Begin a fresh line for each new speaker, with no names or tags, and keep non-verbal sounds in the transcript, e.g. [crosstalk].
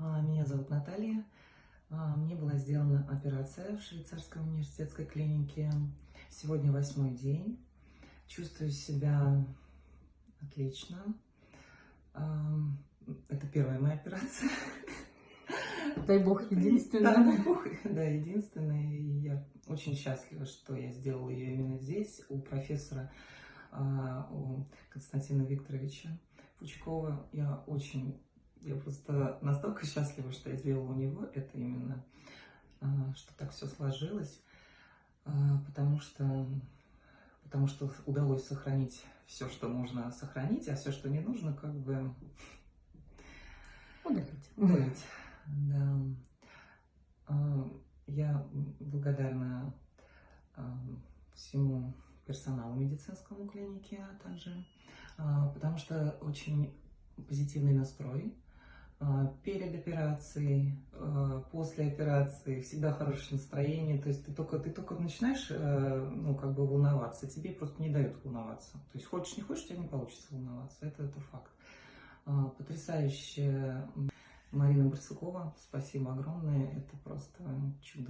А, Меня зовут Наталья. А, Мне была сделана операция в швейцарской университетской клинике. Сегодня восьмой день. Чувствую себя отлично. А, Это первая моя операция. [laughs]
Дай бог,
Да,
единственное.
дай бог. [laughs] Да, единственная. И я очень счастлива, что я сделала ее именно здесь, у профессора у Константина Викторовича Пучкова. Я очень, я просто настолько счастлива, что я сделала у него это именно, а, что так все сложилось, а, потому что, потому что удалось сохранить все, что можно сохранить, а все, что не нужно, как бы
Удалить.
удалить. Да. А, Я благодарна всему персоналу медицинскому клиники, а также потому что очень позитивный настрой перед операцией, а, после операции, всегда хорошее настроение. То есть ты только, ты только начинаешь, э, ну, как бы волноваться, тебе просто не дают волноваться. То есть хочешь, не хочешь, у тебя не получится волноваться. Это, это факт. А, Потрясающая Марина Барсукова, спасибо огромное, это просто чудо.